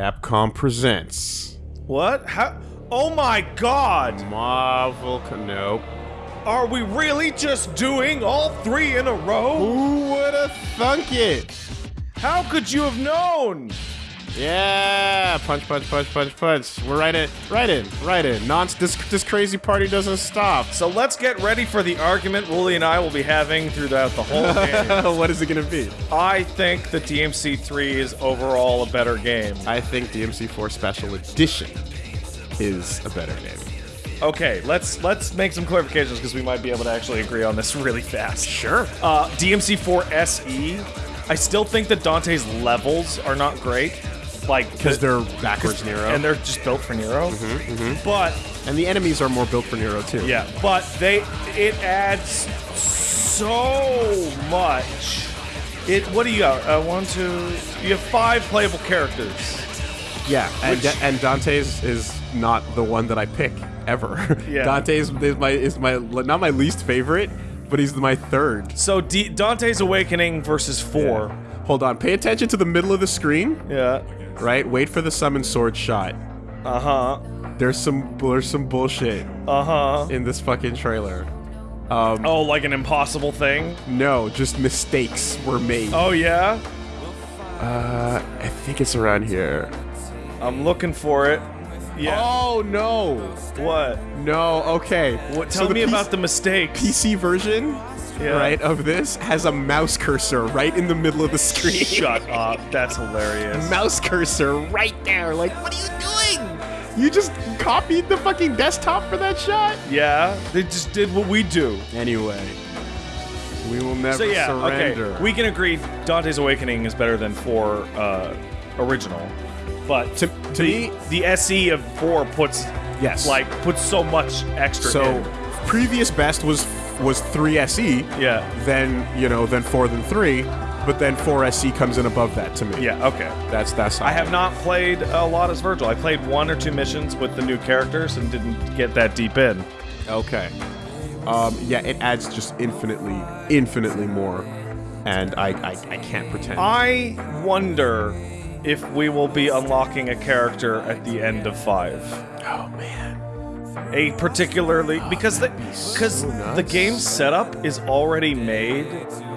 Capcom presents What? How? Oh my god! Marvel. Nope. Are we really just doing all three in a row? Who would have thunk it? How could you have known? Yeah, punch, punch, punch, punch, punch. We're right in, right in, right in. Non, this this crazy party doesn't stop. So let's get ready for the argument Wooly and I will be having throughout the whole game. what is it gonna be? I think the DMC3 is overall a better game. I think DMC4 Special Edition is a better game. Okay, let's let's make some clarifications because we might be able to actually agree on this really fast. Sure. Uh, DMC4 SE, I still think that Dante's levels are not great. Like, Because the- they're backwards Nero. and they're just built for Nero. But and the enemies are more built for Nero too. yeah, but they it adds so much. It what do you got? Uh, one, two. You have five playable characters. Yeah, and, Which- and Dante's is not the one that I pick ever. Yeah. Dante's is my is my not my least favorite, but he's my third. So D- Dante's Awakening versus four. Hold on, pay attention to the middle of the screen. Yeah. Right, wait for the summon sword shot. Uh huh. There's some there's some bullshit Uh huh. in this fucking trailer. Oh, like an impossible thing. No, just mistakes were made. Oh yeah. Uh, I think it's around here. I'm looking for it. Yeah. Oh no, What? no. Okay. What? Tell the me about the mistakes. PC version, Yeah. right, of this has a mouse cursor right in the middle of the screen. Shut up. That's hilarious. mouse cursor right there. Like, what are you doing? You just copied the fucking desktop for that shot? Yeah. They just did what we do. Anyway, we will never So yeah. surrender. Okay. We can agree. Dante's Awakening is better than four uh, original, but To- to the me- the SE of four puts yes. like puts so much extra. so in. previous best was was 3SE, Yeah. then, you know, then 4 then 3, but then 4SE comes in above that to me. Yeah. Okay. That's that's I have not played a lot as Vergil. I played one or two missions with the new characters and didn't get that deep in. Okay. Um, yeah, it adds just infinitely, infinitely more, and I, I, I can't pretend. I wonder if we will be unlocking a character at the end of five. oh man. A particularly because the because the game setup is already made.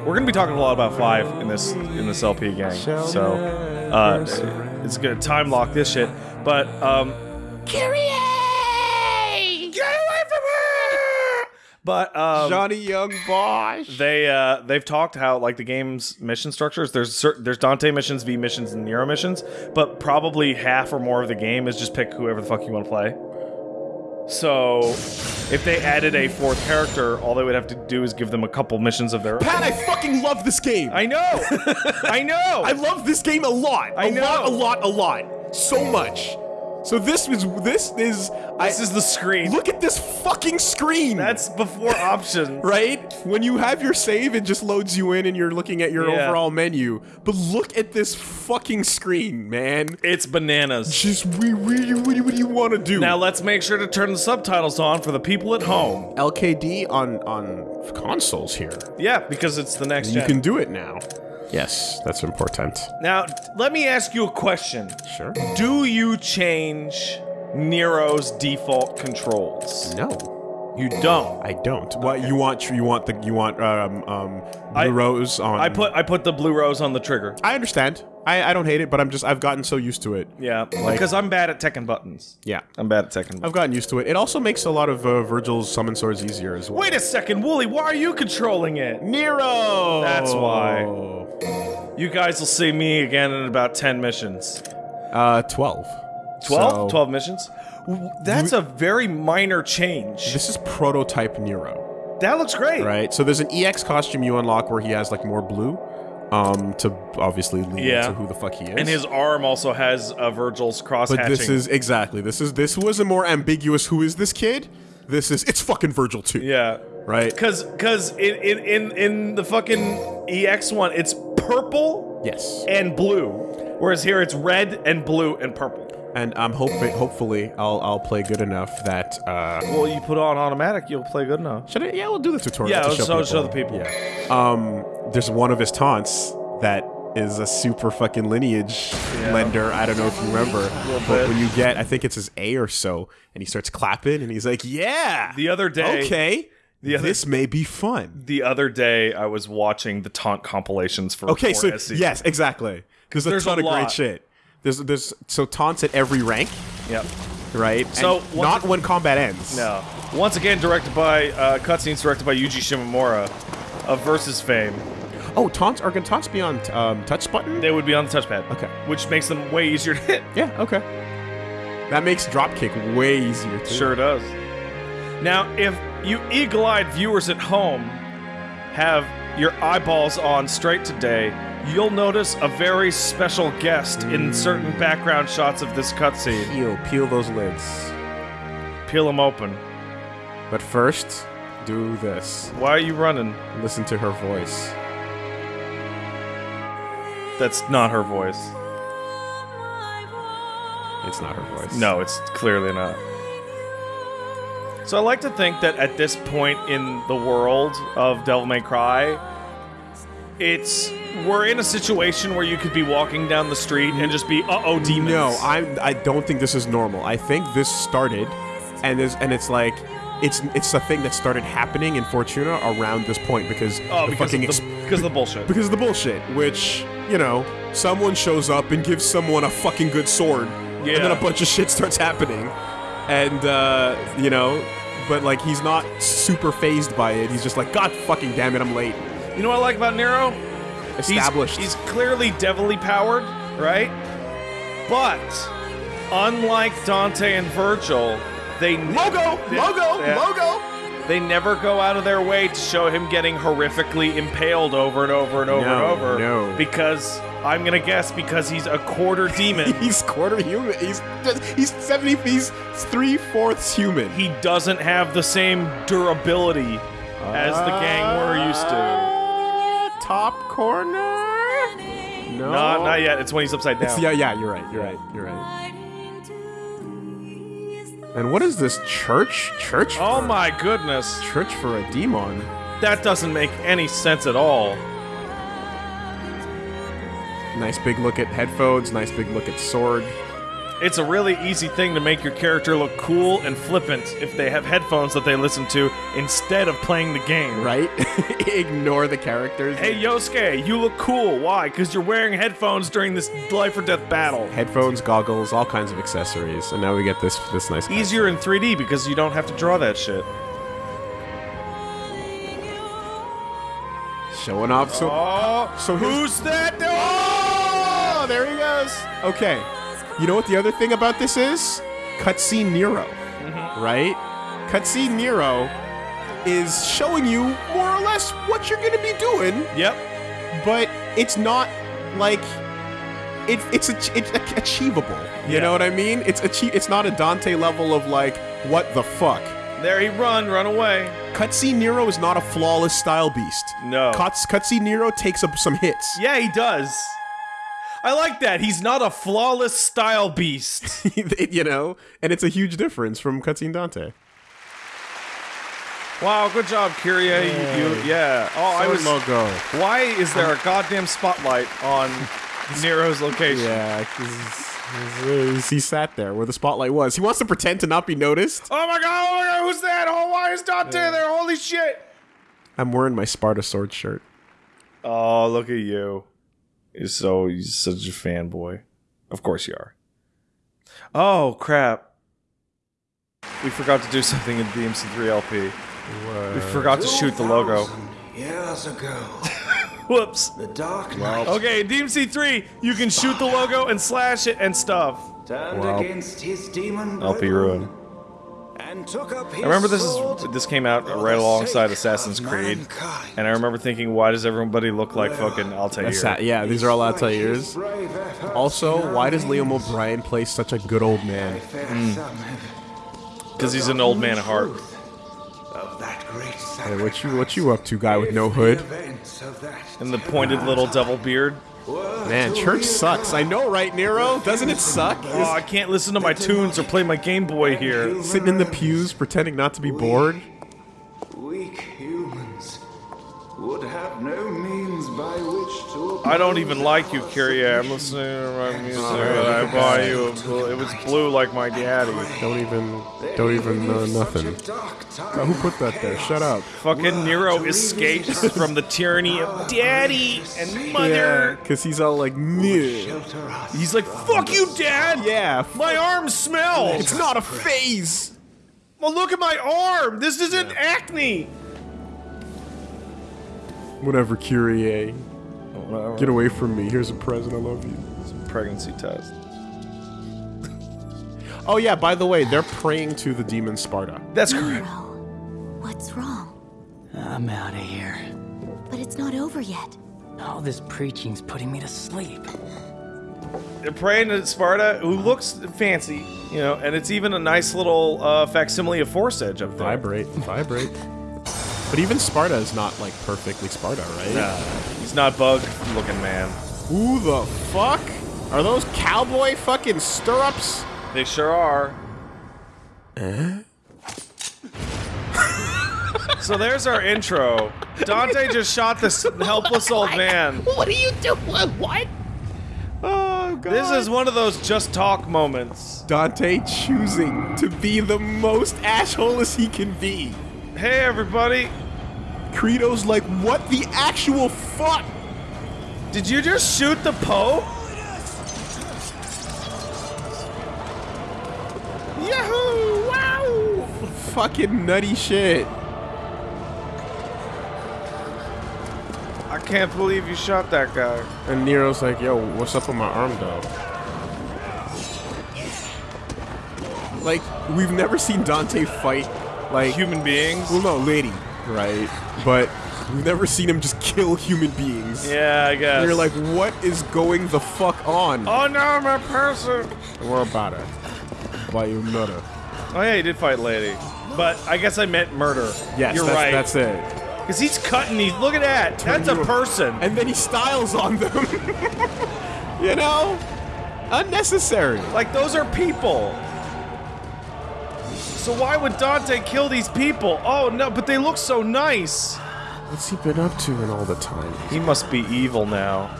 We're gonna be talking a lot about five in this in this LP gang. So uh, it's gonna time lock this shit. But um, get away from her! But um, Johnny Yong Bosch. they uh, they've talked how like the game's mission structures. There's certain there's Dante missions, V missions, and Nero missions, but probably half or more of the game is just pick whoever the fuck you want to play. So, if they added a fourth character, all they would have to do is give them a couple missions of their own. Pat, I fucking love this game. I know, I know. I love this game a lot. I a lot, a lot, a lot. So much. So this is this is I this is the screen. look at this fucking screen. That's before options. right? When you have your save, it just loads you in and you're looking at your Yeah. overall menu. But look at this fucking screen, man. It's bananas. Just we we what, do- what do you want to do? Now let's make sure to turn the subtitles on for the people at home. LKD on on consoles here. Yeah, because it's the next You gen. can do it now. Yes, that's important. Now, let me ask you a question. Sure. Do you change Nero's default controls? No, You don't. I don't. What you want? You want the you want um um blue I- rose on? I put I put the blue rose on the trigger. I understand. I I don't hate it, but I'm just I've gotten so used to it. Yeah, because I'm bad at Tekken buttons. Yeah. I'm bad at Tekken. I've gotten used to it. It also makes a lot of uh, Vergil's summon swords easier as well. Wait a second, Wooly. Why are you controlling it? Nero! That's why. You guys will see me again in about ten missions. Uh, 12. 12? So, 12 missions? That's a very minor change. This is prototype Nero, That looks great. right? So there's an EX costume you unlock where he has like more blue, um, to obviously lead Yeah. to who the fuck he is. And his arm also has uh, Vergil's cross but hatching. this is exactly this is this was a more ambiguous. Who is this kid? This is it's fucking Vergil too, yeah. right? Cause, cause in, in in in the fucking EX one, it's purple Yes, and blue, whereas here it's red and blue and purple. And I'm hoping hopefully I'll I'll play good enough that uh. Well, you put on automatic, you'll play good enough. Should I? Yeah, we'll do the tutorial. Yeah, to let's show show- show the people. Yeah. Um, there's one of his taunts that is a super fucking lineage Yeah. lender. I don't know if you remember, but when you get, I think it's his A or so, and he starts clapping, and he's like, "Yeah, The other day, okay, the other- this may be fun." the other day, I was watching the taunt compilations for Okay, so 4SE. yes, exactly. Because there's a There's ton a of great shit. There's there's so taunts at every rank, Yep. right? So, And not when combat ends. No. Once again, directed by uh, cutscenes directed by Yuji Shimomura of Versus fame. Oh, taunts are can taunts be on um, touch button? They would be on the touchpad. Okay. Which makes them way easier to hit. Yeah, okay. That makes dropkick way easier too. Sure does. Now, if you eagle-eyed viewers at home have your eyeballs on straight today, you'll notice a very special guest in certain background shots of this cutscene. Peel, peel those lids. Peel them open. But first, do this. Why are you running? Listen to her voice. That's not her voice. It's not her voice. No, it's clearly not. So I like to think that at this point in the world of Devil May Cry, it's we're in a situation where you could be walking down the street and just be uh oh demons. No, I I don't think this is normal. I think this started, and is and it's like. It's, it's a thing that started happening in Fortuna around this point because oh the because fucking of the, because of the bullshit. because of the bullshit, which, you know, someone shows up and gives someone a fucking good sword, yeah. and then a bunch of shit starts happening. And, uh, you know, but, like, he's not super fazed by it. He's just like, God fucking damn it, I'm late. You know what I like about Nero? He's- Established. He's, clearly devilly powered, right? But unlike Dante and Vergil, they logo! they- Logo! yeah. Logo! They never go out of their way to show him getting horrifically impaled over and over and over No, and over. no. Because I'm gonna guess because he's a quarter demon. He's quarter human. He's just, he's seventy. He's three fourths human. he doesn't have the same durability as the gang we're used to. Ah. Top corner. No, Not, not yet. It's when he's upside down. It's, yeah, yeah. You're right. You're right. You're right. And what is this church? Church? Oh my goodness. Church for a demon. That doesn't make any sense at all. Nice big look at headphones. Nice big look at sword. It's a really easy thing to make your character look cool and flippant if they have headphones that they listen to instead of playing the game. Right? Ignore the characters. Hey Yosuke, you look cool. Why? Because you're wearing headphones during this life or death battle. Headphones, goggles, all kinds of accessories, and now we get this this nice. Easier in 3D because you don't have to draw that shit. Showing off. So Oh, so who's that? Oh, there he goes. Okay. You know what the other thing about this is? Cutscene Nero. Mm-hmm. Right? Cutscene Nero is showing you more or less what you're going to be doing, Yep. but it's not like it, it's it's ach- achievable. You Yeah. know what I mean? It's achi- it's not a Dante level of like what the fuck. There he run, run away. Cutscene Nero is not a flawless style beast. No. Cuts Cutscene Nero takes up some hits. Yeah, he does. I like that. He's not a flawless style beast. you know, and it's a huge difference from Cutscene Dante. wow, good job, Kyrie. You, you, yeah. Oh, I was. logo. Why is there a um, goddamn spotlight on Nero's location? Yeah, 'cause uh, he sat there where the spotlight was. He wants to pretend to not be noticed. Oh my god! Oh my god! Who's that? Oh, why is Dante there? Holy shit! I'm wearing my Sparda sword shirt. Oh, look at you. You're so you're such a fanboy. Of course you are. Oh crap! We forgot to do something in DMC3 LP. We forgot to shoot the logo. Years ago, Whoops. the Dark Knight Okay, in DMC3, you can shoot the logo and slash it and stuff. turned Well, against his demon LP ruin. I remember this is this came out right alongside Assassin's Creed, mankind. and I remember thinking, why does everybody look like fucking Altair? Assa- yeah, these are all Despite Altair's. his Also, why does early Liam O'Brien play such a good old man? fair Mm. Because he's an old man at heart. Of that great Hey, what you what you up to, guy with no hood? And the pointed little double beard. Man, church sucks. I know, right, Nero? Doesn't it suck? Oh, I can't listen to my tunes or play my Game Boy here. Sitting in the pews, pretending not to be bored. I don't even like you, Kyrie. I'm listening to my music and I buy you a blue. It was blue like my daddy. Don't even, don't even know nothing. Who put that there? Shut up. Fucking Nero escapes from the tyranny of daddy and mother. because he's all like, "Meh." Shelter us. He's like, fuck you, dad! yeah. My arm smells! It's not a phase. Well, look at my arm! This isn't acne! Whatever, Kyrie. Get away from me. Here's a present. I love you. It's a Pregnancy test. Oh yeah. By the way, they're praying to the demon Sparda. That's correct. Nero, what's wrong? I'm out of here. But it's not over yet. All this preaching's putting me to sleep. They're praying to Sparda, who looks fancy, you know, and it's even a nice little uh, facsimile of Force Edge up there. Vibrate, vibrate. But even Sparda is not like perfectly Sparda, right? Nah, he's not bug looking man. Who the fuck? Are those cowboy fucking stirrups? They sure are. Eh? so there's our intro. Dante just shot this helpless old man. What are you doing? What? Oh god. This is one of those just talk moments. Dante choosing to be the most asshole as he can be. Hey everybody, Credo's like, what the actual fuck? did you just shoot the Pope? Yahoo! Wow! Fucking nutty shit. I can't believe you shot that guy. And Nero's like, yo, what's up with my arm though? Like, we've never seen Dante fight like Human beings? Well, no, lady, right? But we've never seen him just kill human beings. Yeah, I guess. And you're like, what is going the fuck on? oh no, my person. We're about it. By you nutter. Oh yeah, he did fight lady. But I guess I meant murder. Yes, you're that's, right. that's it. Because he's cutting these. Look at that. That's a person. And then he styles on them. you know? Unnecessary. Like those are people. So why would Dante kill these people? Oh no, but they look so nice. What's he been up to in all the time? He must be evil now.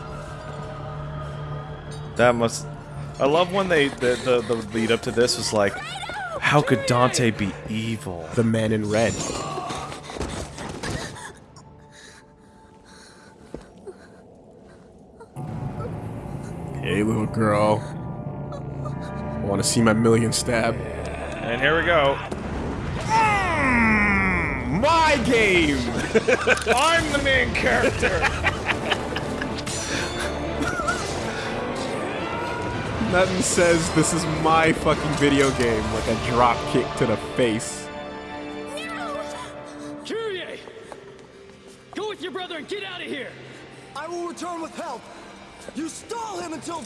That must. I love when they the, the the lead up to this was like, how could Dante be evil? The man in red. Hey, little girl. I want to see my million stab? And here we go. Mm, my game! I'm the main character. Nothing says this is my fucking video game like a drop kick to the face.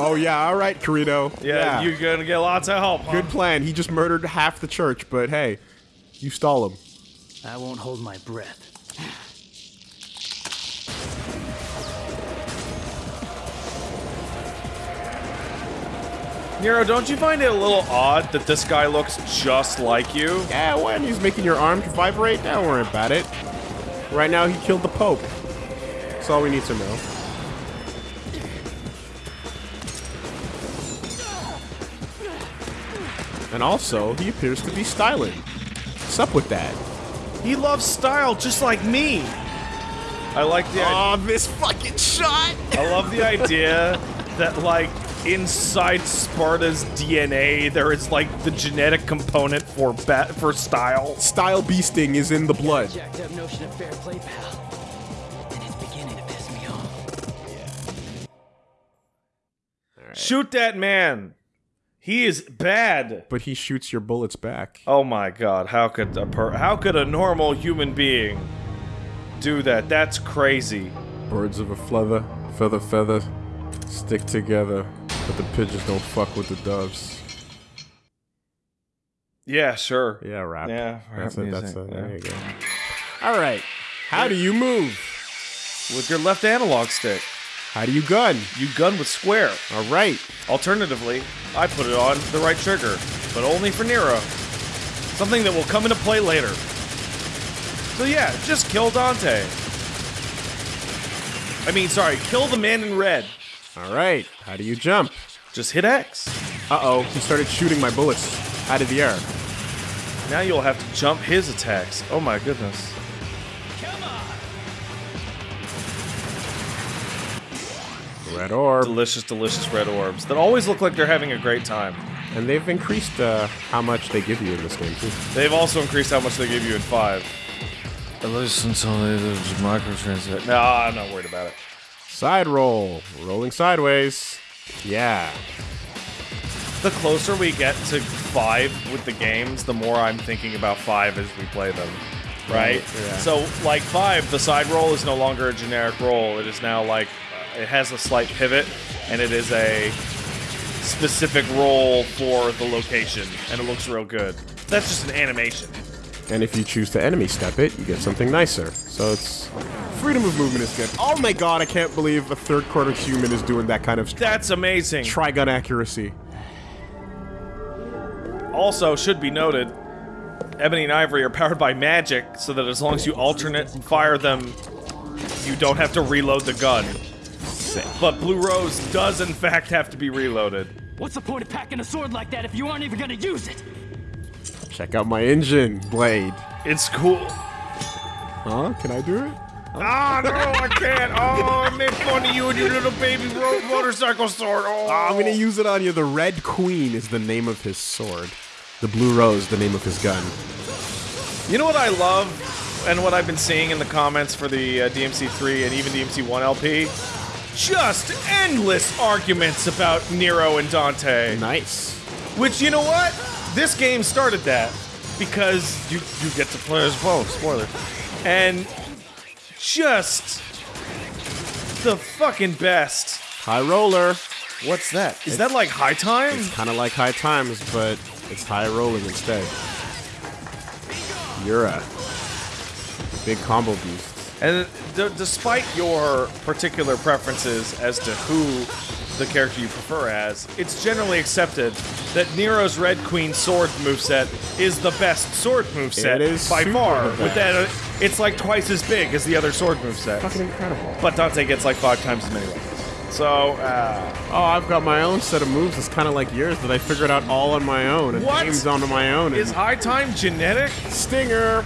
Oh yeah, all right, Carino. Yeah, you're gonna get lots of help. Huh? Good plan. He just murdered half the church, but hey, you stall him. I won't hold my breath. Nero, don't you find it a little odd that this guy looks just like you? Yeah, when he's making your arm vibrate, don't worry about it. Right now, he killed the Pope. That's all we need to know. And also, he appears to be styling. What's up with that? He loves style just like me. I like the. Oh, this fucking shot! I love the idea that like inside Sparda's DNA there is like the genetic component for bat for style. Style beasting is in the blood. Jacked up notion of fair play, pal. And it's beginning to piss me off. Shoot that man. He is bad. But he shoots your bullets back. Oh my god, how could a per how could a normal human being do that? That's crazy. Birds of a feather, feather, feather, stick together. But the pigeons don't fuck with the doves. Yeah, sure. Yeah, rap. Yeah, that's rap it. That's music, it. There you go. All right. How do you move? With your left analog stick. How do you gun? You gun with square. All right. Alternatively, I put it on the right trigger, but only for Nero. Something that will come into play later. So yeah, just kill Dante. I mean, sorry, kill the man in red. All right. How do you jump? Just hit X. Uh oh. He started shooting my bullets out of the air. Now you'll have to jump his attacks. Oh my goodness. Red orb. Delicious, delicious red orbs that always look like they're having a great time. And they've increased uh, how much they give you in this game too. They've also increased how much they give you in five. At least until there's microtransaction. No, I'm not worried about it. Side roll. Rolling sideways. Yeah. The closer we get to five with the games, the more I'm thinking about five as we play them. Right? yeah. So, like five, the side roll is no longer a generic roll. It is now like, it has a slight pivot, and it is a specific roll for the location, and it looks real good. That's just an animation. And if you choose to enemy step it, you get something nicer. So it's freedom of movement is good. Oh my god, I can't believe a third quarter human is doing that kind of That's amazing. trigun accuracy. Also, should be noted, Ebony and Ivory are powered by magic, so that as long as you alternate and fire them, you don't have to reload the gun. But Blue Rose does, in fact, have to be reloaded. What's the point of packing a sword like that if you aren't even gonna use it? Check out my engine blade. It's cool. Huh? Can I do it? Ah, no, I can't. Oh, I made fun of you and your little baby ro- motorcycle sword. Oh, Ah, I'm gonna use it on you. The Red Queen is the name of his sword. The Blue Rose, the name of his gun. You know what I love, and what I've been seeing in the comments for the uh, DMC3 and even DMC1 LP? Just endless arguments about Nero and Dante. Nice. Which, you know what? This game started that because you you get to play as both. Spoiler. And just the fucking best. High roller. What's that? Is that like high time? It's kind of like high times, but it's high rolling instead. You're a big combo beast. And despite your particular preferences as to who the character you prefer as, it's generally accepted that Nero's Red Queen sword moveset is the best sword moveset is by far. With that, uh, it's like twice as big as the other sword moveset. Fucking incredible. But Dante gets like five times as many weapons. So, uh, Oh, I've got my own set of moves. It's kind of like yours that I figured out all on my own and What? games onto my own. is high time genetic? Stinger.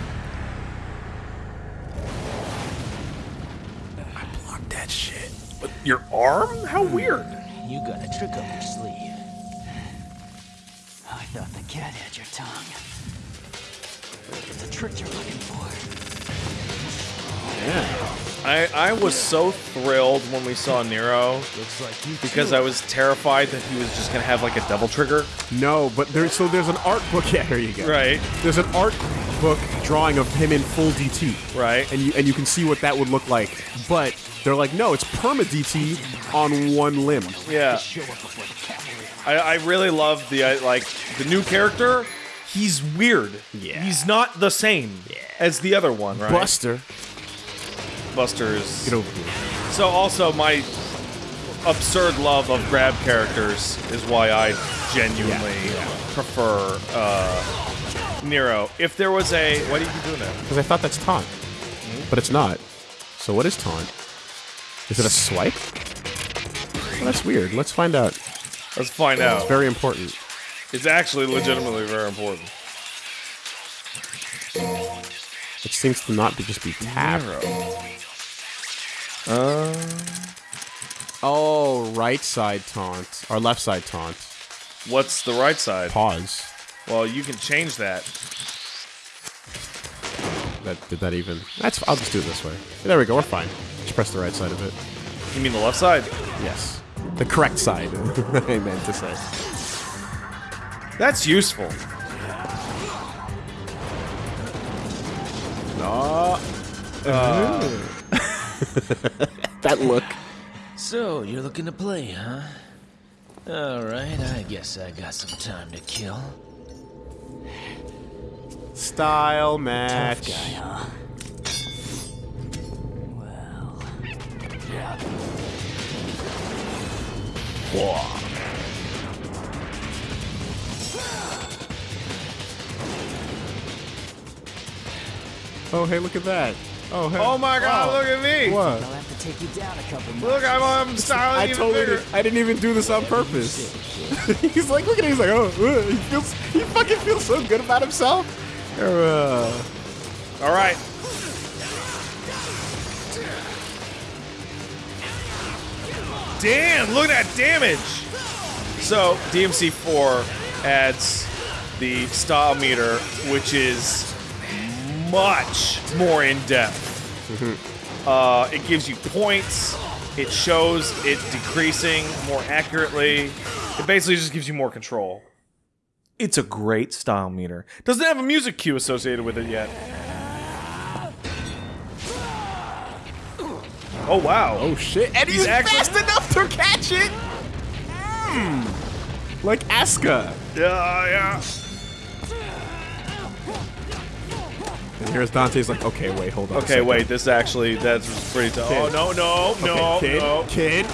Your arm? How hmm. weird. You got a trick up your sleeve. I thought the cat had your tongue. It's a trick you're looking for. Yeah. I, I was so thrilled when we saw Nero Looks like you because too. I was terrified that he was just gonna have like a double trigger. No, but there's so there's an art book. Yeah, here you go. Right. There's an art book drawing of him in full DT. Right. And you and you can see what that would look like. But they're like, no, it's perma DT on one limb. Yeah. show up before the cavalry. I, I really love the uh, like the new character. He's weird. Yeah. He's not the same as the other one, right? Buster. Buster's. Get over here. So also my absurd love of grab characters is why I genuinely prefer uh, Nero. If there was a, why do you keep doing that? Because I thought that's taunt. But it's not. So what is taunt? Is it a swipe? Well, that's weird. Let's find out. Let's find out. It's very important. It's actually legitimately very important. It seems to not be just be tap. Uh, oh, right side taunt. Or left side taunt. What's the right side? Pause. Well, you can change that. That did that even? That's. I'll just do it this way. There we go. We're fine. Just press the right side of it. You mean the left side? Yes. The correct side. I meant to say. That's useful. Oh. that look. So, you're looking to play, huh? Alright, I guess I got some time to kill. Style match. Tough guy, huh? Well, yeah. Whoa. Oh, hey, look at that. Oh, hey. Oh my god, Wow. look at me! What? I'll have to take you down a couple more. Look, I'm, I'm styling I totally bigger. did, I didn't even do this on purpose. he's like, look at him. He's like, oh, uh, he feels, he fucking feels so good about himself. Uh, All right. Damn, look at that damage. So, DMC4 adds the style meter, which is much more in depth. Uh, it gives you points. It shows it decreasing more accurately. It basically just gives you more control. It's a great style meter. Doesn't have a music cue associated with it yet. Oh wow! oh shit! And he's, He's actually- fast enough to catch it. Hmm. Like Asuka. Yeah, yeah. And here's Dante's like, okay, wait, hold on. Okay, wait. This actually that's pretty tough. Oh no, no, no, kid, no. kid.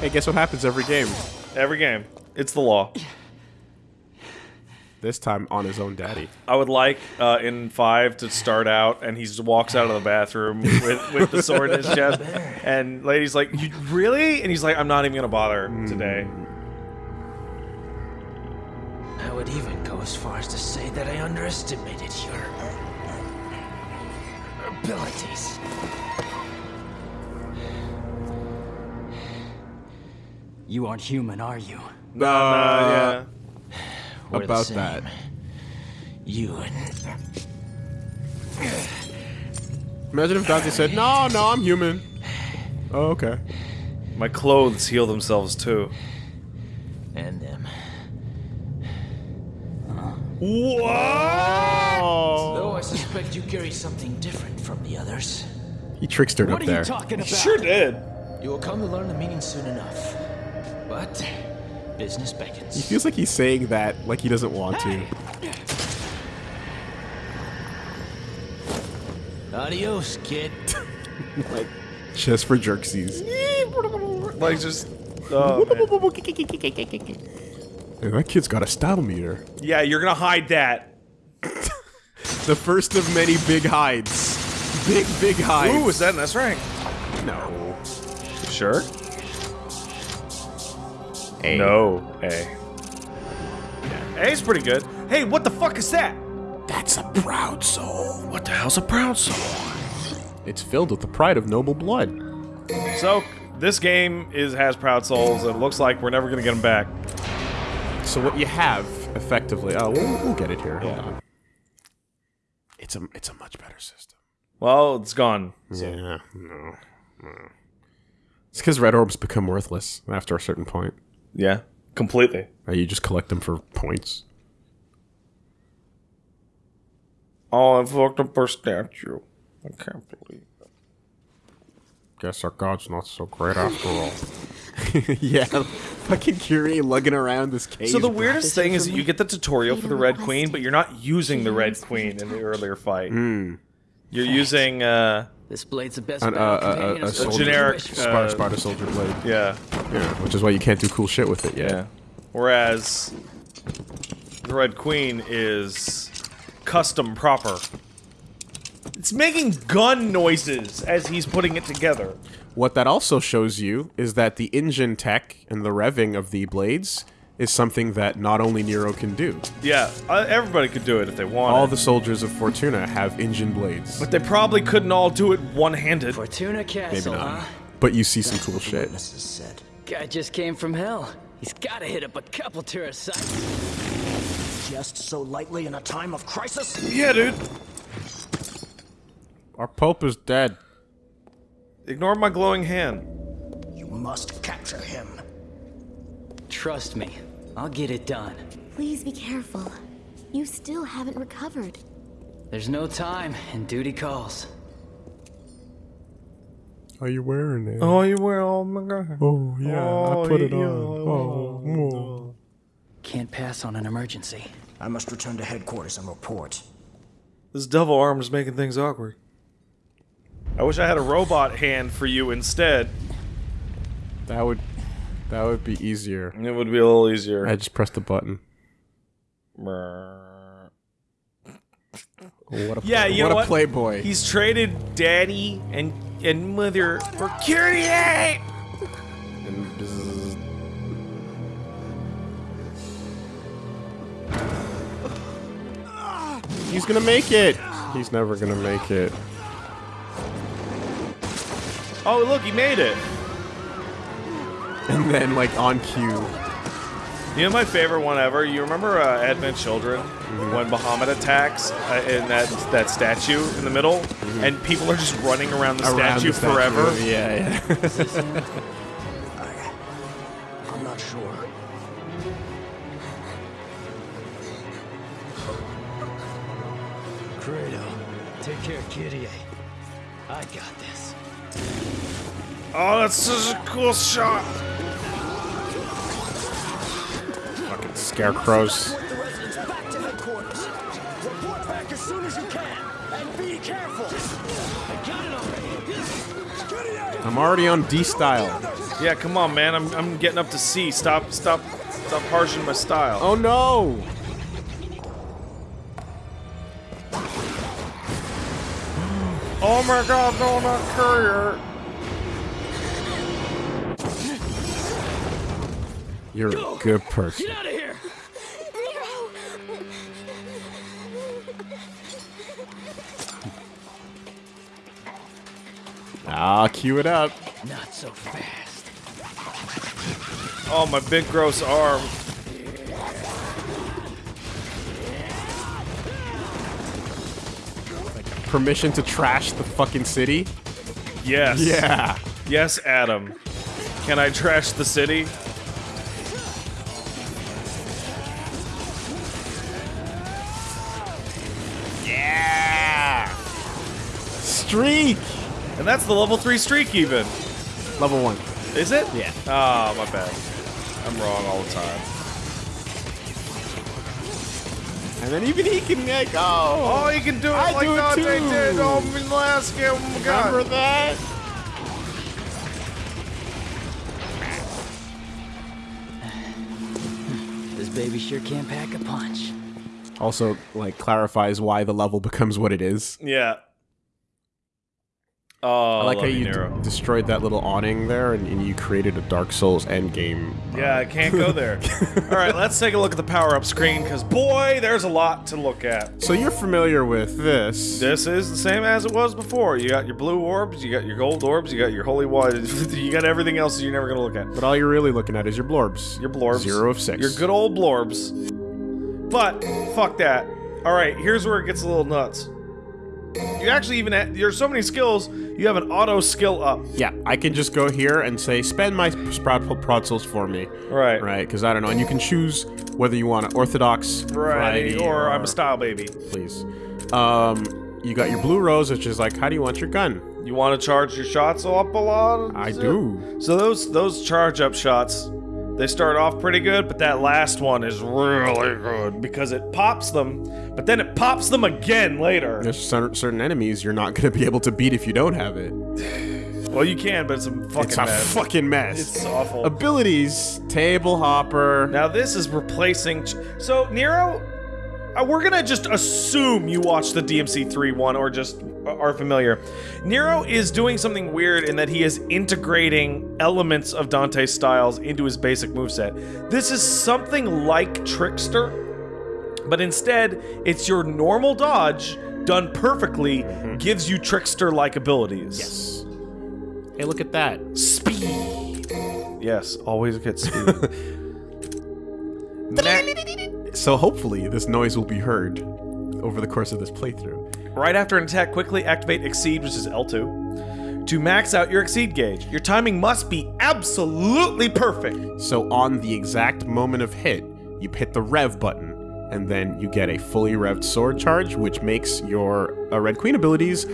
Hey, guess what happens every game? Every game, it's the law. This time on his own daddy. I would like uh, in five to start out, and he just walks out of the bathroom with, with the sword in his chest, and lady's like, "You really?" And he's like, "I'm not even gonna bother today." I would even go as far as to say that I underestimated your abilities. You aren't human, are you? Uh, Uh, yeah. We're the About same. that. You and Imagine if Dante said, no, no, I'm human. Oh, okay. My clothes heal themselves too. and them. Whoa! Though I suspect you carry something different from the others. He trickstered What up there. What are you talking about? Sure did. You will come to learn the meaning soon enough. But business beckons. He feels like he's saying that like he doesn't want to. Adios, kid. like, just for jerksies. Like just. Oh, man. Hey, that kid's got a style meter. Yeah, you're gonna hide that. The first of many big hides. Big, big hides. Ooh, is that an S rank? No. Sure. A. No, A. A's pretty good. Hey, what the fuck is that? That's a proud soul. What the hell's a proud soul? It's filled with the pride of noble blood. So this game is has proud souls, and it looks like we're never gonna get them back. So what you have, effectively, oh, we'll, we'll get it here. Hold on. It's a, it's a much better system. Well, it's gone. Yeah, no, no. It's because red orbs become worthless after a certain point. Yeah, completely. Uh, You just collect them for points. Oh, I fucked up our statue. I can't believe it. Guess our god's not so great after all. yeah, fucking Kyrie lugging around this cage. So the weirdest thing is that you get the tutorial for the Red Queen, but you're not using the Red Queen in the earlier fight. You're using, uh, This blade's the best An, uh, battle a a soldier soldier- generic, wish for. uh, Sparta, Sparta Soldier Blade. yeah, Yeah, which is why you can't do cool shit with it yet. yeah. Whereas the Red Queen is custom proper. It's making gun noises as he's putting it together. What that also shows you is that the engine tech and the revving of the blades is something that not only Nero can do. Yeah, uh, everybody could do it if they wanted. All the soldiers of Fortuna have engine blades. but they probably couldn't all do it one-handed. Fortuna Castle, Maybe not. huh? But you see some cool shit. Witnesses said. Guy just came from hell. He's gotta hit up a couple tourist sites. Just so lightly in a time of crisis? Yeah, dude. Our Pope is dead. Ignore my glowing hand. You must capture him. Trust me, I'll get it done. Please be careful. You still haven't recovered. There's no time, and duty calls. Are you wearing it? Oh, you wear oh my god. Oh, yeah, I oh, put it yeah. on. Oh, oh, oh, oh. Can't pass on an emergency. I must return to headquarters and report. This double arm is making things awkward. I wish I had a robot hand for you instead. That would that would be easier. It would be a little easier. I just pressed the button. What a Yeah, you what know a what? playboy. He's traded daddy and and mother for cutie. And bzzz. He's gonna make it. He's never gonna make it. Oh, look, he made it. And then, like on cue, You know my favorite one ever. You remember uh, Advent Children when Bahamut attacks uh, in that that statue in the middle, and people are just running around the around statue the statue. forever. Yeah, yeah. I'm not sure. Credo, take care of Kitty. I got this. Oh, that's such a cool shot. Fucking scarecrows. Report back to headquarters. Report back as soon as you can. And be careful. I got it already. I'm already on D style. Yeah, come on, man. I'm, I'm getting up to C. Stop, stop, stop harshing my style. Oh no! Oh my God, no, not Kyrie. You're a good person. Get out of here! Nero! Ah, cue it up. Not so fast. Oh, my big gross arm. Permission to trash the fucking city? Yes. Yeah. Yes, Adam. Can I trash the city? Streak! And that's the level 3 streak, even. Level one. Is it? Yeah. Ah, my bad. I'm wrong all the time. And then even he can like, Oh, oh! he can do it I like do it Dante too. did. Oh, in the last game. Oh, my God. remember that? This baby sure can pack a punch. Also, like, clarifies why the level becomes what it is. Yeah. Oh, I like how you d- destroyed that little awning there and, and you created a Dark Souls endgame. uh, Yeah, I can't go there. All right, let's take a look at the power up screen because boy, there's a lot to look at. So you're familiar with this. This is the same as it was before. You got your blue orbs, you got your gold orbs, you got your holy water, you got everything else you're never gonna look at. But all you're really looking at is your blorbs. Your blorbs. Zero of six. Your good old blorbs. But fuck that. All right, here's where it gets a little nuts. You actually even ha- there's so many skills. You have an auto skill up. Yeah, I can just go here and say, spend my sprout prodsels for me. Right. Right, because I don't know. And you can choose whether you want an orthodox Right. variety Or I'm a style baby. Please. Um, you got your blue rose, which is like, how do you want your gun? You want to charge your shots up a lot? I do. So those those charge up shots, they start off pretty good, but that last one is really good because it pops them, but then it pops them again later. There's cer- certain enemies you're not going to be able to beat if you don't have it. Well, you can, but it's a fucking It's a mess. fucking mess. It's awful. Abilities, table hopper. Now this is replacing. Ch- so Nero, Uh, we're gonna just assume you watched the DMC3 one or just are familiar. Nero is doing something weird in that he is integrating elements of Dante's styles into his basic moveset. This is something like Trickster, but instead it's your normal dodge done perfectly mm-hmm. gives you Trickster-like abilities. yes. Hey, look at that. Speed. Yes, always get speed. So hopefully this noise will be heard over the course of this playthrough. Right after an attack, quickly activate Exceed, which is L2, to max out your Exceed gauge. Your timing must be absolutely perfect. So on the exact moment of hit, you hit the rev button, and then you get a fully revved sword charge, which makes your uh, Red Queen abilities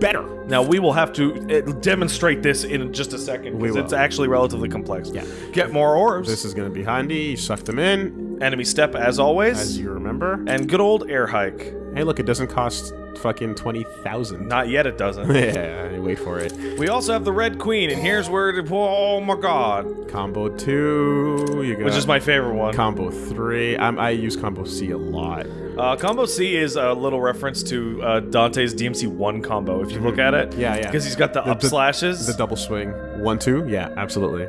better. Now, we will have to uh, demonstrate this in just a second because it's actually relatively complex. Yeah. Get more orbs. This is going to be handy. You suck them in, enemy step, as always. as you remember. and good old air hike. Hey, look, it doesn't cost fucking 20,000. Not yet, it doesn't. yeah, wait for it. we also have the Red Queen, and here's where it. Oh my god. Combo 2, you got Which is my favorite one. Combo 3. I'm, I use Combo C a lot. Uh, combo C is a little reference to uh, Dante's DMC 1 combo, if you look at it. Yeah, yeah. Because he's got the, The- up the- slashes. The double swing. 1 2? Yeah, absolutely.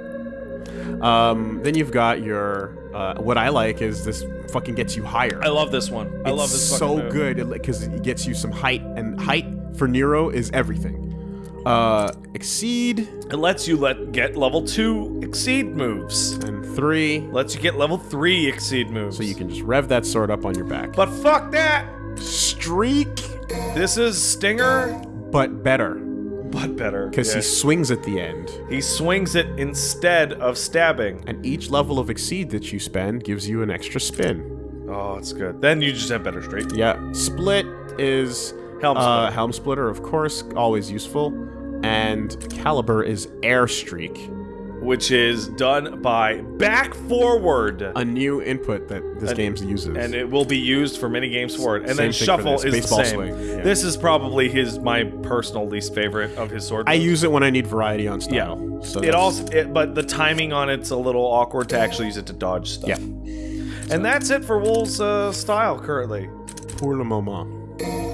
Um, then you've got your. Uh, what I like is this fucking gets you higher. I love this one. I it's love this so move. good because it gets you some height, and height for Nero is everything. Uh, exceed It lets you let get level 2 exceed moves. and three, Lets you get level 3 exceed moves. so you can just rev that sword up on your back. But fuck that! Streak, This is Stinger, but better but better. because Yeah. he swings at the end, he swings it instead of stabbing. and each level of exceed that you spend gives you an extra spin. Oh, it's good. Then you just have better streak. Yeah, split is Helm uh, splitter. helm splitter, of course, always useful, and Calibur is air streak, which is done by back forward. a new input that this game uses. and it will be used for many games forward. And then Same for shuffle is baseball the same. yeah. This is probably his my personal least favorite of his sword. I moves. use it when I need variety on yeah. style. So it also, it, but the timing on it's a little awkward to actually use it to dodge stuff. Yeah. And that's it for Wool's uh, style currently. pour le moment.